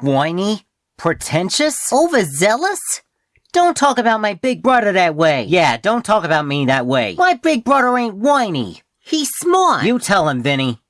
Whiny? Pretentious? Overzealous? Don't talk about my big brother that way. Yeah, don't talk about me that way. My big brother ain't whiny. He's smart. You tell him, Vinny.